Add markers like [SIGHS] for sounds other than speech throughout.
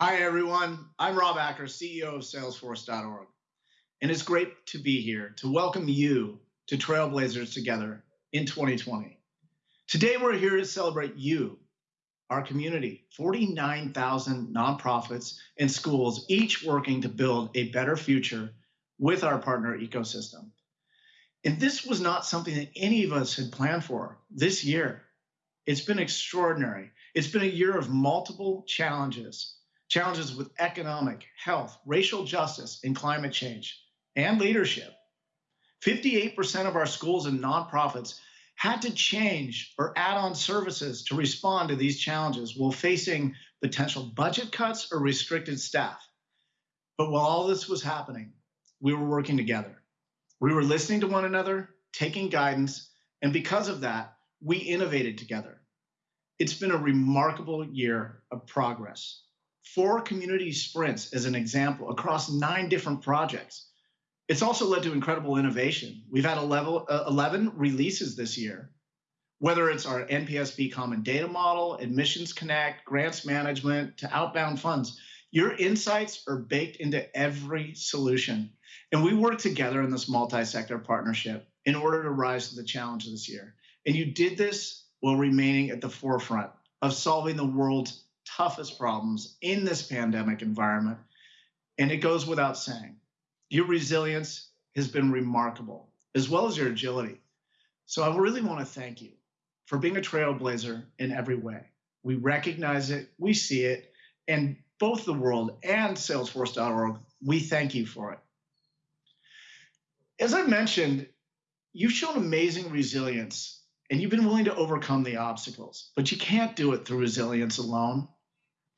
Hi, everyone. I'm Rob Acker, CEO of Salesforce.org. And it's great to be here to welcome you to Trailblazers Together in 2020. Today, we're here to celebrate you, our community 49,000 nonprofits and schools, each working to build a better future with our partner ecosystem. And this was not something that any of us had planned for this year. It's been extraordinary. It's been a year of multiple challenges challenges with economic, health, racial justice, and climate change, and leadership. 58% of our schools and nonprofits had to change or add on services to respond to these challenges while facing potential budget cuts or restricted staff. But while all this was happening, we were working together. We were listening to one another, taking guidance, and because of that, we innovated together. It's been a remarkable year of progress four community sprints as an example across nine different projects. It's also led to incredible innovation. We've had 11, uh, 11 releases this year, whether it's our NPSP Common Data Model, Admissions Connect, grants management, to outbound funds. Your insights are baked into every solution. And we work together in this multi-sector partnership in order to rise to the challenge this year. And you did this while remaining at the forefront of solving the world's toughest problems in this pandemic environment. And it goes without saying, your resilience has been remarkable, as well as your agility. So I really want to thank you for being a trailblazer in every way. We recognize it, we see it, and both the world and Salesforce.org, we thank you for it. As I mentioned, you've shown amazing resilience and you've been willing to overcome the obstacles, but you can't do it through resilience alone.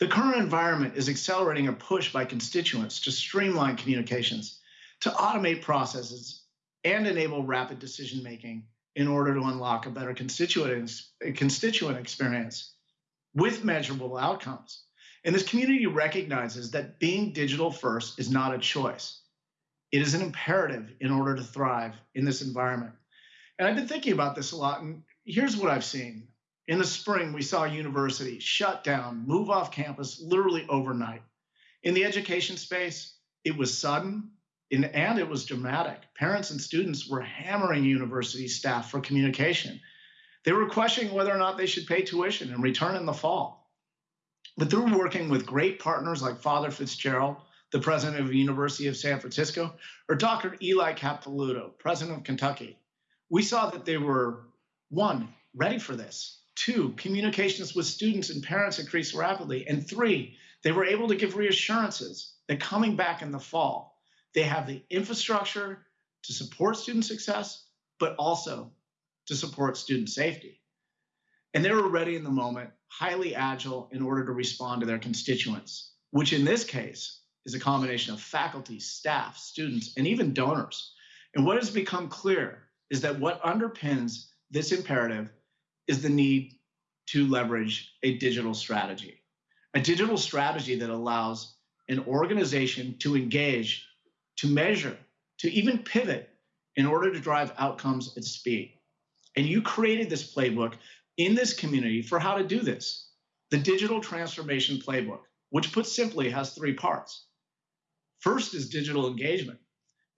The current environment is accelerating a push by constituents to streamline communications, to automate processes, and enable rapid decision making in order to unlock a better constituent, experience with measurable outcomes. And this community recognizes that being digital first is not a choice. It is an imperative in order to thrive in this environment. And I've been thinking about this a lot, and here's what I've seen. In the spring, we saw universities shut down, move off campus literally overnight. In the education space, it was sudden and it was dramatic. Parents and students were hammering university staff for communication. They were questioning whether or not they should pay tuition and return in the fall. But through working with great partners like Father Fitzgerald, the president of the University of San Francisco, or Dr. Eli Capilouto, president of Kentucky, we saw that they were, one, ready for this, Two, communications with students and parents increased rapidly. And three, they were able to give reassurances that coming back in the fall, they have the infrastructure to support student success, but also to support student safety. And they were ready in the moment, highly agile in order to respond to their constituents, which in this case is a combination of faculty, staff, students, and even donors. And what has become clear is that what underpins this imperative is the need to leverage a digital strategy, a digital strategy that allows an organization to engage, to measure, to even pivot in order to drive outcomes at speed. And you created this playbook in this community for how to do this. The digital transformation playbook, which put simply has three parts. First is digital engagement,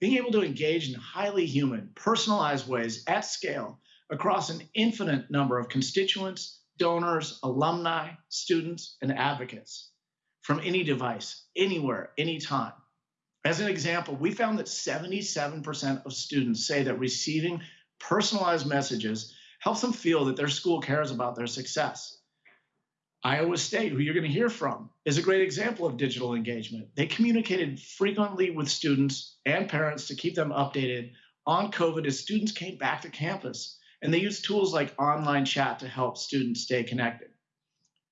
being able to engage in highly human, personalized ways at scale across an infinite number of constituents, donors, alumni, students, and advocates from any device, anywhere, anytime. As an example, we found that 77% of students say that receiving personalized messages helps them feel that their school cares about their success. Iowa State, who you're going to hear from, is a great example of digital engagement. They communicated frequently with students and parents to keep them updated on COVID as students came back to campus and they use tools like online chat to help students stay connected.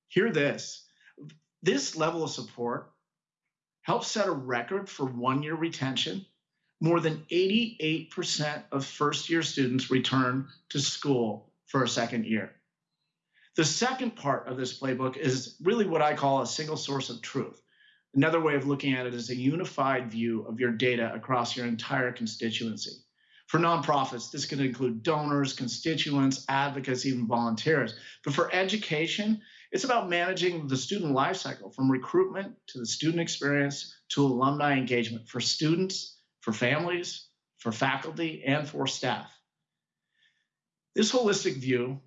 Hear this. This level of support helps set a record for one-year retention. More than 88% of first-year students return to school for a second year. The second part of this playbook is really what I call a single source of truth. Another way of looking at it is a unified view of your data across your entire constituency. For nonprofits, this can include donors, constituents, advocates, even volunteers. But for education, It's about managing the student lifecycle from recruitment to the student experience to alumni engagement for students, for families, for faculty, and for staff. This holistic view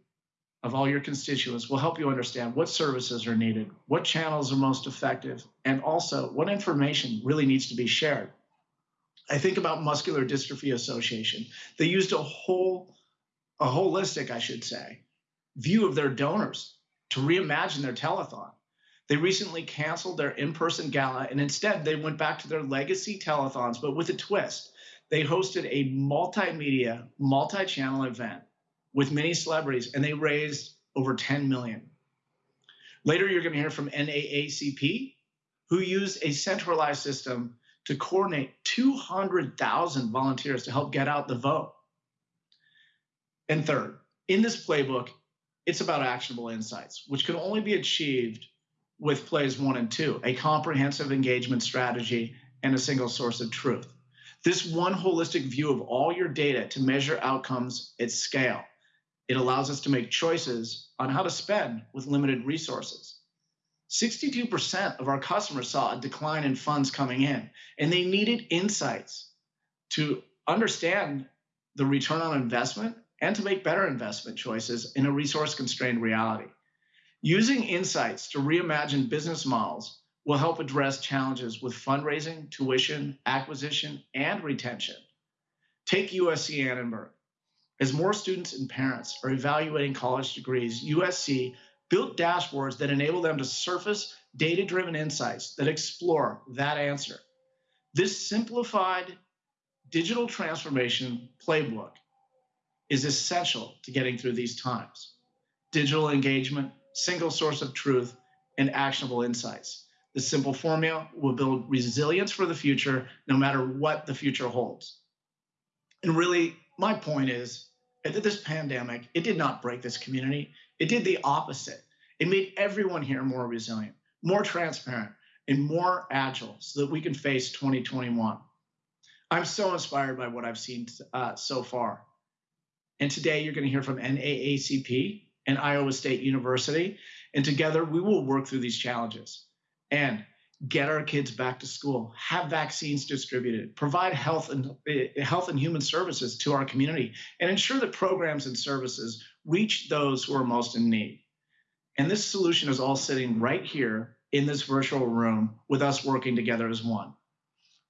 of all your constituents will help you understand what services are needed, what channels are most effective, and also what information really needs to be shared. I think about Muscular Dystrophy Association. They used a whole, a holistic, I should say, view of their donors to reimagine their telethon. They recently canceled their in-person gala and instead they went back to their legacy telethons, but with a twist. They hosted a multimedia, multi-channel event with many celebrities and they raised over 10 million. Later, you're going to hear from NAACP, who used a centralized system to coordinate 200,000 volunteers to help get out the vote. And third, in this playbook, it's about actionable insights, which can only be achieved with plays one and two, a comprehensive engagement strategy and a single source of truth. This one holistic view of all your data to measure outcomes at scale. It allows us to make choices on how to spend with limited resources. 62% of our customers saw a decline in funds coming in, and they needed insights to understand the return on investment and to make better investment choices in a resource constrained reality. Using insights to reimagine business models will help address challenges with fundraising, tuition, acquisition, and retention. Take USC Annenberg. As more students and parents are evaluating college degrees, USC built dashboards that enable them to surface data driven insights that explore that answer. This simplified digital transformation playbook is essential to getting through these times. Digital engagement, single source of truth, and actionable insights. The simple formula will build resilience for the future, no matter what the future holds. And really, my point is that this pandemic, it did not break this community. It did the opposite. It made everyone here more resilient, more transparent, and more agile so that we can face 2021. I'm so inspired by what I've seen uh, so far. And today you're going to hear from NAACP and Iowa State University. And together we will work through these challenges and get our kids back to school, have vaccines distributed, provide health and uh, health and human services to our community, and ensure that programs and services reach those who are most in need. And this solution is all sitting right here in this virtual room with us working together as one.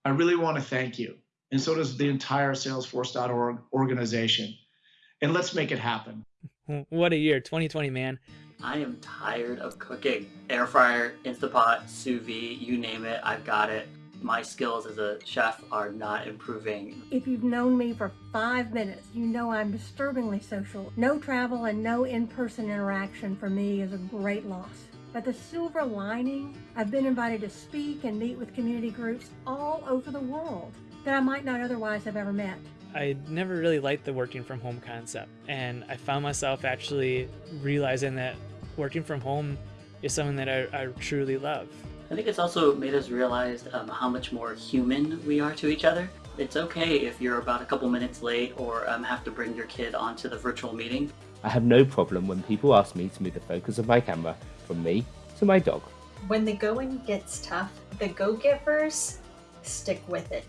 I really want to thank you. And so does the entire Salesforce.org organization. And let's make it happen. [LAUGHS] What a year, 2020, man. I am tired of cooking. Air fryer, Instapot, sous vide, you name it, I've got it my skills as a chef are not improving. If you've known me for five minutes, you know I'm disturbingly social. No travel and no in-person interaction for me is a great loss. But the silver lining, I've been invited to speak and meet with community groups all over the world that I might not otherwise have ever met. I never really liked the working from home concept, and I found myself actually realizing that working from home is something that I, I truly love. I think it's also made us realize um, how much more human we are to each other. It's okay if you're about a couple minutes late or um, have to bring your kid onto the virtual meeting. I have no problem when people ask me to move the focus of my camera from me to my dog. When the going gets tough, the go-givers stick with it.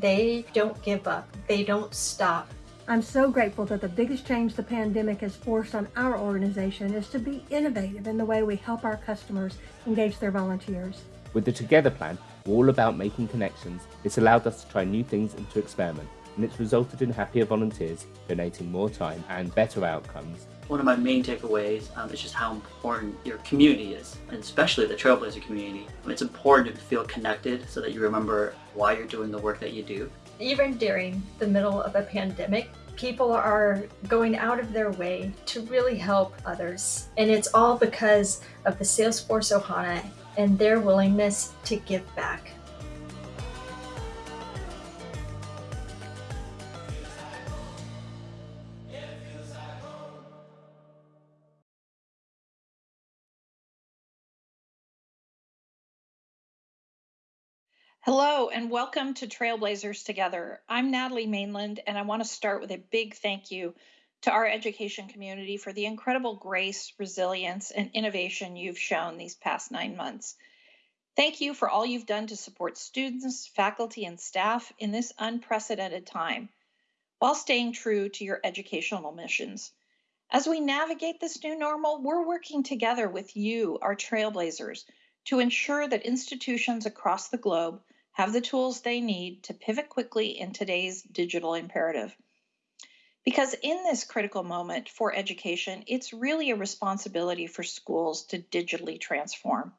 They don't give up. They don't stop. I'm so grateful that the biggest change the pandemic has forced on our organization is to be innovative in the way we help our customers engage their volunteers. With the Together plan, we're all about making connections. It's allowed us to try new things and to experiment, and it's resulted in happier volunteers, donating more time and better outcomes. One of my main takeaways um, is just how important your community is, and especially the Trailblazer community. It's important to feel connected so that you remember why you're doing the work that you do even during the middle of a pandemic, people are going out of their way to really help others. And it's all because of the Salesforce Ohana and their willingness to give back. Hello and welcome to Trailblazers Together. I'm Natalie Mainland and I want to start with a big thank you to our education community for the incredible grace, resilience, and innovation you've shown these past nine months. Thank you for all you've done to support students, faculty, and staff in this unprecedented time while staying true to your educational missions. As we navigate this new normal, we're working together with you, our trailblazers, to ensure that institutions across the globe have the tools they need to pivot quickly in today's digital imperative. Because in this critical moment for education, it's really a responsibility for schools to digitally transform.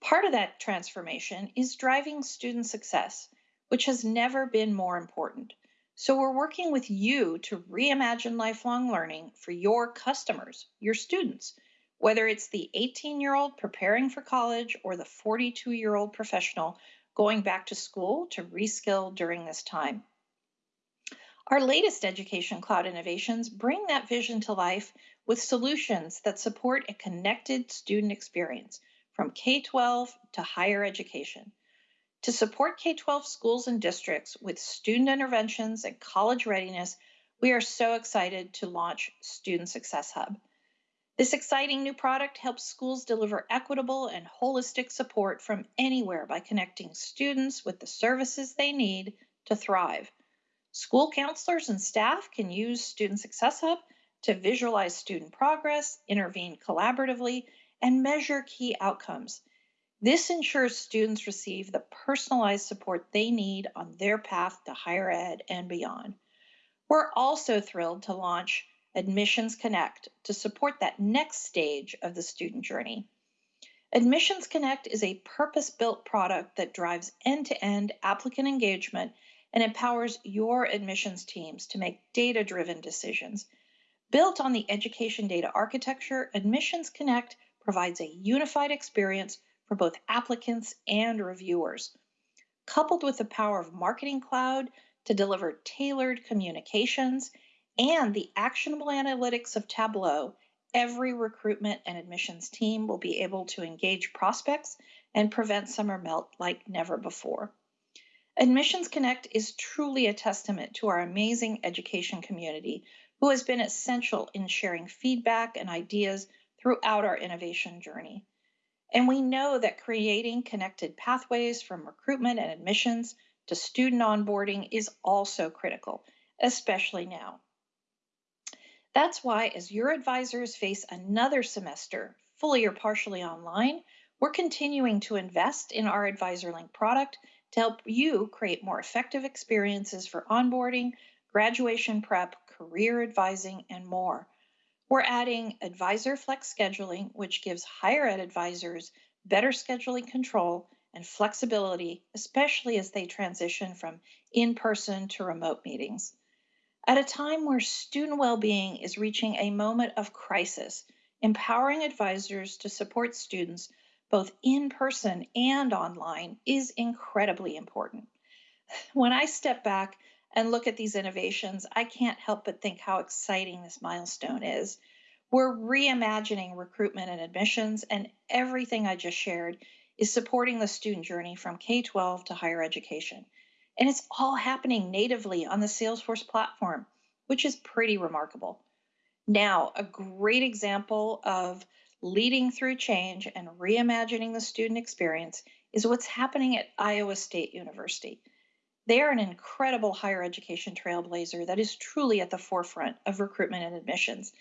Part of that transformation is driving student success, which has never been more important. So we're working with you to reimagine lifelong learning for your customers, your students, whether it's the 18 year old preparing for college or the 42 year old professional going back to school to reskill during this time. Our latest education cloud innovations bring that vision to life with solutions that support a connected student experience from K 12 to higher education. To support K 12 schools and districts with student interventions and college readiness, we are so excited to launch Student Success Hub. This exciting new product helps schools deliver equitable and holistic support from anywhere by connecting students with the services they need to thrive. School counselors and staff can use Student Success Hub to visualize student progress, intervene collaboratively, and measure key outcomes this ensures students receive the personalized support they need on their path to higher ed and beyond. We're also thrilled to launch Admissions Connect to support that next stage of the student journey. Admissions Connect is a purpose built product that drives end to end applicant engagement and empowers your admissions teams to make data driven decisions. Built on the education data architecture, Admissions Connect provides a unified experience for both applicants and reviewers. Coupled with the power of Marketing Cloud to deliver tailored communications and the actionable analytics of Tableau, every recruitment and admissions team will be able to engage prospects and prevent summer melt like never before. Admissions Connect is truly a testament to our amazing education community who has been essential in sharing feedback and ideas throughout our innovation journey. And we know that creating connected pathways from recruitment and admissions to student onboarding is also critical, especially now. That's why, as your advisors face another semester, fully or partially online, we're continuing to invest in our AdvisorLink product to help you create more effective experiences for onboarding, graduation prep, career advising, and more. We're adding Advisor Flex Scheduling, which gives higher ed advisors better scheduling control and flexibility, especially as they transition from in person to remote meetings. At a time where student well being is reaching a moment of crisis, empowering advisors to support students both in person and online is incredibly important. [SIGHS] When I step back and look at these innovations, I can't help but think how exciting this milestone is. We're reimagining recruitment and admissions, and everything I just shared is supporting the student journey from K 12 to higher education. And it's all happening natively on the Salesforce platform, which is pretty remarkable. Now, a great example of leading through change and reimagining the student experience is what's happening at Iowa State University. They are an incredible higher education trailblazer that is truly at the forefront of recruitment and admissions.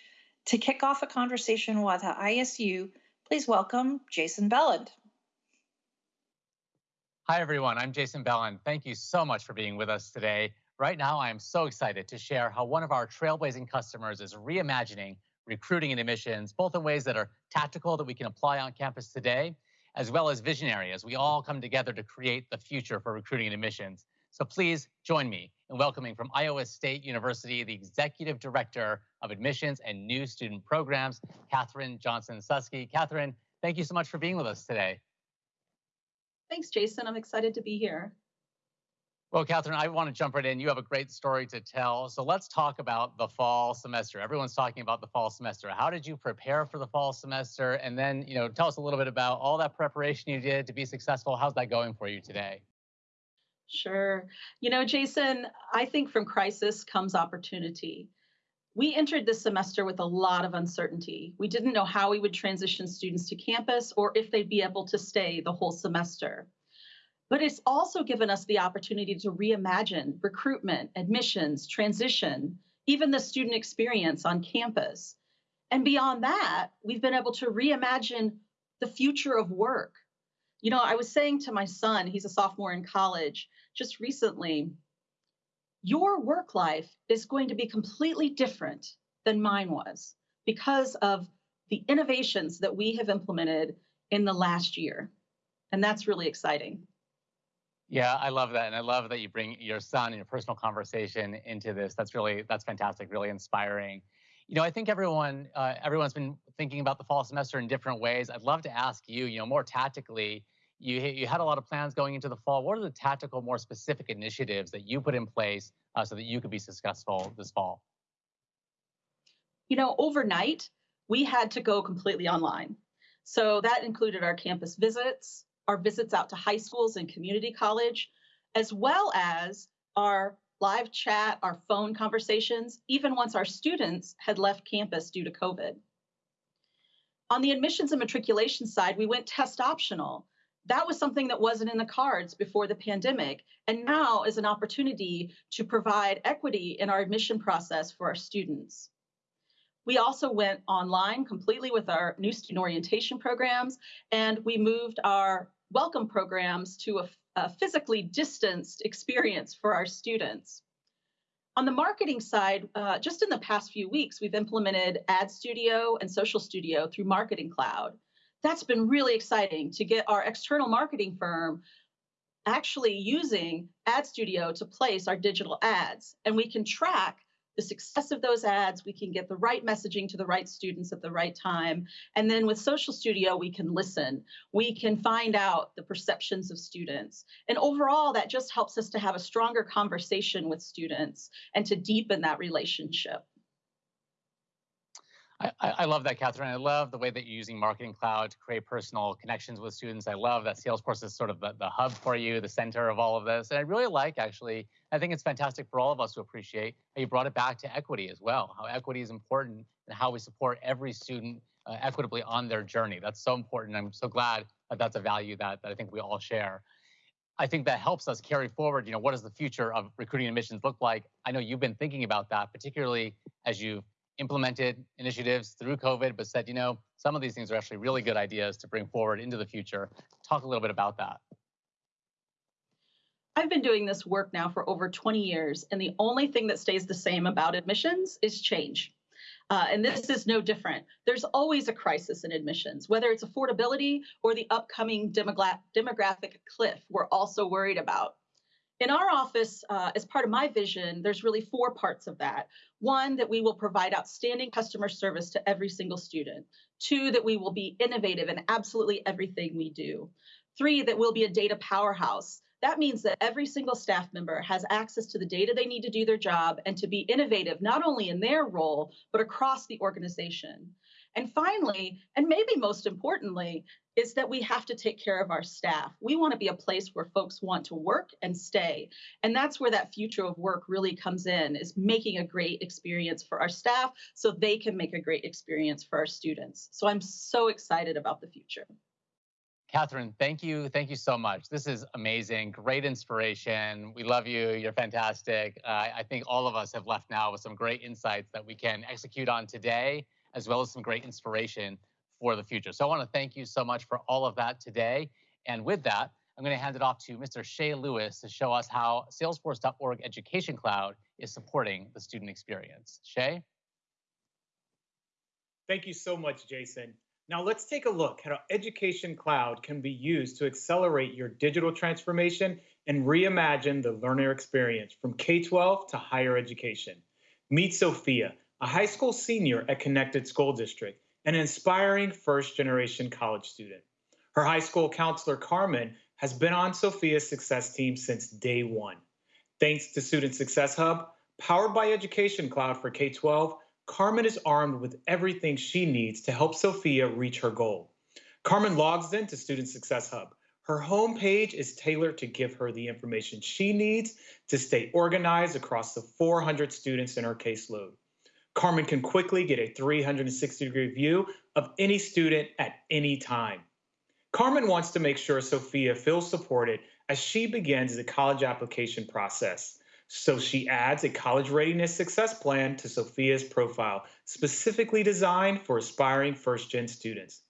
To kick off a conversation with ISU, please welcome Jason Belland. Hi, everyone. I'm Jason Belland. Thank you so much for being with us today. Right now, I am so excited to share how one of our trailblazing customers is reimagining recruiting and admissions, both in ways that are tactical that we can apply on campus today, as well as visionary as we all come together to create the future for recruiting and admissions. So please join me in welcoming from Iowa State University, the Executive Director of Admissions and New Student Programs, Katharine Johnson Suski. Katharine, thank you so much for being with us today. Thanks, Jason. I'm excited to be here. Well, Katharine, I want to jump right in. You have a great story to tell. So let's talk about the fall semester. Everyone's talking about the fall semester. How did you prepare for the fall semester? And then, you know, tell us a little bit about all that preparation you did to be successful. How's that going for you today? Sure. You know, Jason, I think from crisis comes opportunity. We entered this semester with a lot of uncertainty. We didn't know how we would transition students to campus or if they'd be able to stay the whole semester. But it's also given us the opportunity to reimagine recruitment, admissions, transition, even the student experience on campus. And beyond that, we've been able to reimagine the future of work. You know, I was saying to my son, he's a sophomore in college, just recently, your work life is going to be completely different than mine was because of the innovations that we have implemented in the last year. And that's really exciting. Yeah, I love that. And I love that you bring your son and your personal conversation into this. That's really, that's fantastic, really inspiring. You know, I think everyone, uh, everyone's been thinking about the fall semester in different ways. I'd love to ask you, you know, more tactically, you, you had a lot of plans going into the fall. What are the tactical, more specific initiatives that you put in place uh, so that you could be successful this fall? You know, overnight, we had to go completely online. So that included our campus visits, our visits out to high schools and community college, as well as our live chat, our phone conversations, even once our students had left campus due to COVID. On the admissions and matriculation side, we went test optional that was something that wasn't in the cards before the pandemic and now is an opportunity to provide equity in our admission process for our students. We also went online completely with our new student orientation programs, and we moved our welcome programs to a, a physically distanced experience for our students. On the marketing side, uh, just in the past few weeks, we've implemented Ad Studio and Social Studio through Marketing Cloud that's been really exciting to get our external marketing firm actually using Ad Studio to place our digital ads. And we can track the success of those ads. We can get the right messaging to the right students at the right time. And then with Social Studio, we can listen. We can find out the perceptions of students. And overall, that just helps us to have a stronger conversation with students and to deepen that relationship. I, I, love that, Katharine. I love the way that you're using Marketing Cloud to create personal connections with students. I love that Salesforce is sort of the, the hub for you, the center of all of this. And I really like, actually, I think it's fantastic for all of us to appreciate how you brought it back to equity as well, how equity is important and how we support every student uh, equitably on their journey. That's so important. I'm so glad that that's a value that, that I think we all share. I think that helps us carry forward, you know, what does the future of recruiting admissions look like? I know you've been thinking about that, particularly as you've implemented initiatives through COVID, but said, you know, some of these things are actually really good ideas to bring forward into the future. Talk a little bit about that. I've been doing this work now for over 20 years, and the only thing that stays the same about admissions is change. Uh, and this is no different. There's always a crisis in admissions, whether it's affordability or the upcoming demogra demographic cliff we're also worried about. In our office, uh, as part of my vision, there's really four parts of that. One, that we will provide outstanding customer service to every single student. Two, that we will be innovative in absolutely everything we do. Three, that we'll be a data powerhouse. That means that every single staff member has access to the data they need to do their job and to be innovative, not only in their role, but across the organization. And finally, and maybe most importantly, is that we have to take care of our staff. We want to be a place where folks want to work and stay. And that's where that future of work really comes in, is making a great experience for our staff so they can make a great experience for our students. So I'm so excited about the future. Katharine, thank you. Thank you so much. This is amazing. Great inspiration. We love you. You're fantastic. Uh, I think all of us have left now with some great insights that we can execute on today as well as some great inspiration for the future. So I want to thank you so much for all of that today. And with that, I'm going to hand it off to Mr. Shay Lewis to show us how Salesforce.org Education Cloud is supporting the student experience. Shay? Thank you so much, Jason. Now let's take a look at how Education Cloud can be used to accelerate your digital transformation and reimagine the learner experience from K-12 to higher education. Meet Sophia, a high school senior at Connected School District, an inspiring first generation college student. Her high school counselor, Carmen, has been on Sophia's success team since day one. Thanks to Student Success Hub, powered by Education Cloud for K 12, Carmen is armed with everything she needs to help Sophia reach her goal. Carmen logs into Student Success Hub. Her homepage is tailored to give her the information she needs to stay organized across the 400 students in her caseload. Carmen can quickly get a 360 degree view of any student at any time. Carmen wants to make sure Sophia feels supported as she begins the college application process. So she adds a college readiness success plan to Sophia's profile, specifically designed for aspiring first gen students.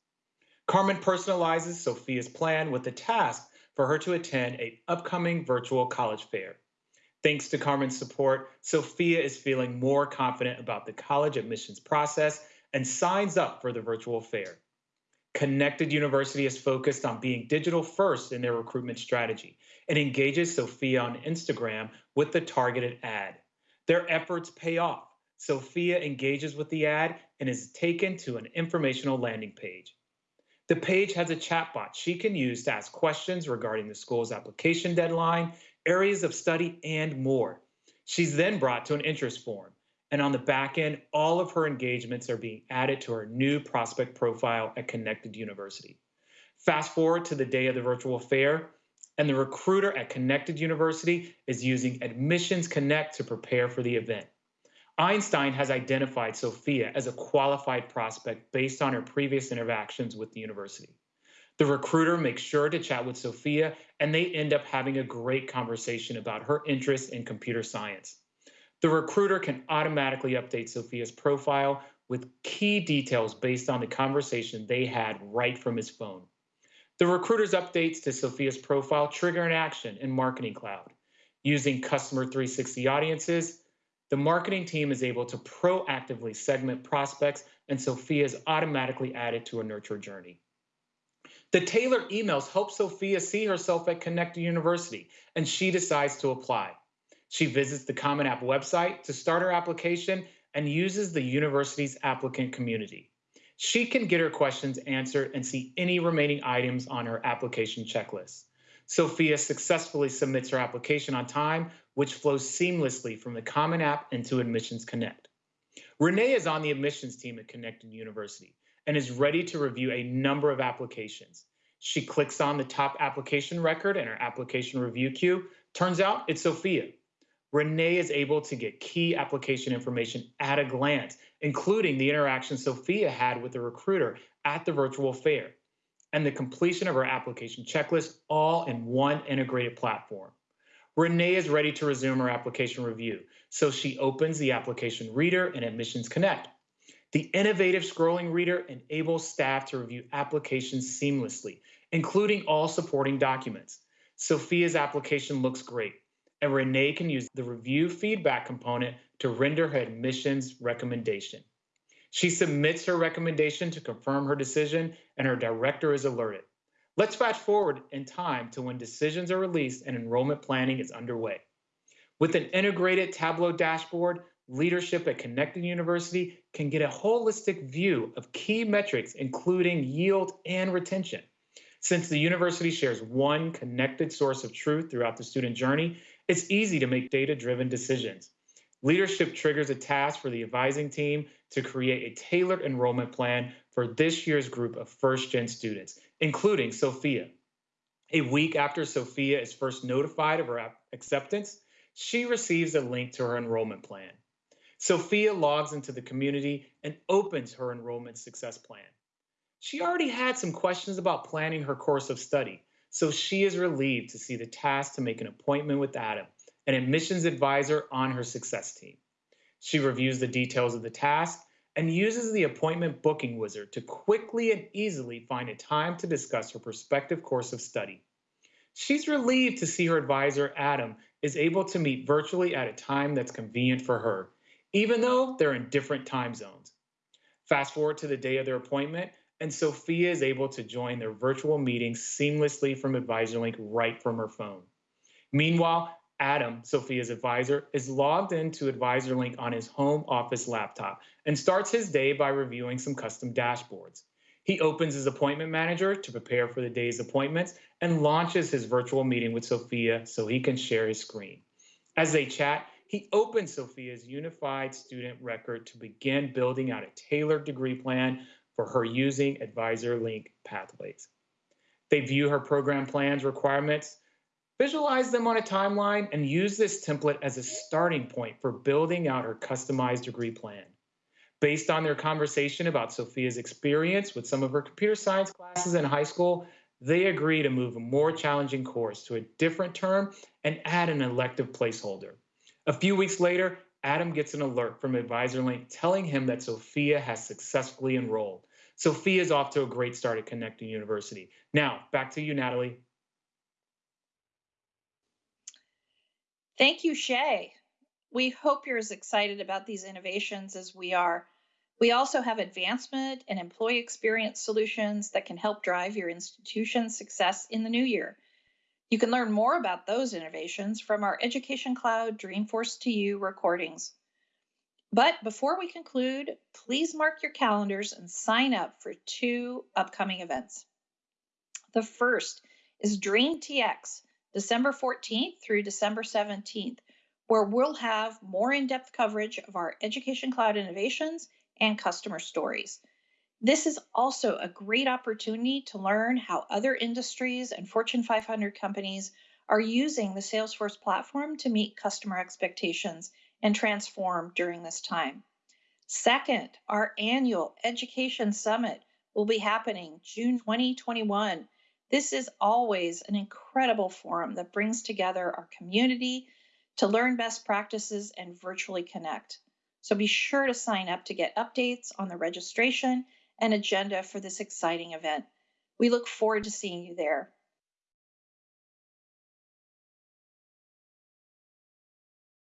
Carmen personalizes Sophia's plan with the task for her to attend an upcoming virtual college fair. Thanks to Carmen's support, Sophia is feeling more confident about the college admissions process and signs up for the virtual fair. Connected University is focused on being digital first in their recruitment strategy and engages Sophia on Instagram with the targeted ad. Their efforts pay off. Sophia engages with the ad and is taken to an informational landing page. The page has a chatbot she can use to ask questions regarding the school's application deadline, areas of study, and more. She's then brought to an interest form. And on the back end, all of her engagements are being added to her new prospect profile at Connected University. Fast forward to the day of the virtual fair, and the recruiter at Connected University is using Admissions Connect to prepare for the event. Einstein has identified Sophia as a qualified prospect based on her previous interactions with the university. The recruiter makes sure to chat with Sophia, and they end up having a great conversation about her interest in computer science. The recruiter can automatically update Sophia's profile with key details based on the conversation they had right from his phone. The recruiter's updates to Sophia's profile trigger an action in Marketing Cloud. Using Customer 360 audiences, the marketing team is able to proactively segment prospects, and Sophia is automatically added to a nurture journey. The tailored emails help Sophia see herself at Connected University, and she decides to apply. She visits the Common App website to start her application and uses the university's applicant community. She can get her questions answered and see any remaining items on her application checklist. Sophia successfully submits her application on time, which flows seamlessly from the Common App into Admissions Connect. Renee is on the admissions team at Connected University and is ready to review a number of applications. She clicks on the top application record in her application review queue. Turns out it's Sophia. Renee is able to get key application information at a glance, including the interaction Sophia had with the recruiter at the virtual fair and the completion of her application checklist all in one integrated platform. Renee is ready to resume her application review, so she opens the application reader in Admissions Connect. The innovative scrolling reader enables staff to review applications seamlessly, including all supporting documents. Sophia's application looks great and Renee can use the review feedback component to render her admissions recommendation. She submits her recommendation to confirm her decision, and her director is alerted. Let's fast forward in time to when decisions are released and enrollment planning is underway. With an integrated Tableau dashboard, leadership at Connected University can get a holistic view of key metrics, including yield and retention. Since the university shares one connected source of truth throughout the student journey, it's easy to make data driven decisions. Leadership triggers a task for the advising team to create a tailored enrollment plan for this year's group of first gen students, including Sophia. A week after Sophia is first notified of her acceptance, she receives a link to her enrollment plan. Sophia logs into the community and opens her enrollment success plan. She already had some questions about planning her course of study, so she is relieved to see the task to make an appointment with Adam, an admissions advisor on her success team. She reviews the details of the task and uses the appointment booking wizard to quickly and easily find a time to discuss her prospective course of study. She's relieved to see her advisor, Adam, is able to meet virtually at a time that's convenient for her, even though they're in different time zones. Fast forward to the day of their appointment, and Sophia is able to join their virtual meeting seamlessly from AdvisorLink right from her phone. Meanwhile, Adam, Sophia's advisor, is logged into AdvisorLink on his home office laptop and starts his day by reviewing some custom dashboards. He opens his appointment manager to prepare for the day's appointments and launches his virtual meeting with Sophia so he can share his screen. As they chat, he opens Sophia's unified student record to begin building out a tailored degree plan for her using advisor link pathways. They view her program plans requirements, visualize them on a timeline, and use this template as a starting point for building out her customized degree plan. Based on their conversation about Sophia's experience with some of her computer science classes in high school, they agree to move a more challenging course to a different term and add an elective placeholder. A few weeks later, Adam gets an alert from AdvisorLink telling him that Sophia has successfully enrolled. Sophia is off to a great start at Connecting University. Now, back to you, Natalie. Thank you, Shay. We hope you're as excited about these innovations as we are. We also have advancement and employee experience solutions that can help drive your institution's success in the new year. You can learn more about those innovations from our Education Cloud Dreamforce to You recordings. But before we conclude, please mark your calendars and sign up for two upcoming events. The first is Dream TX, December 14th through December 17th, where we'll have more in depth coverage of our Education Cloud innovations and customer stories. This is also a great opportunity to learn how other industries and Fortune 500 companies are using the Salesforce platform to meet customer expectations and transform during this time. Second, our annual Education Summit will be happening June 2021. This is always an incredible forum that brings together our community to learn best practices and virtually connect. So be sure to sign up to get updates on the registration and agenda for this exciting event. We look forward to seeing you there.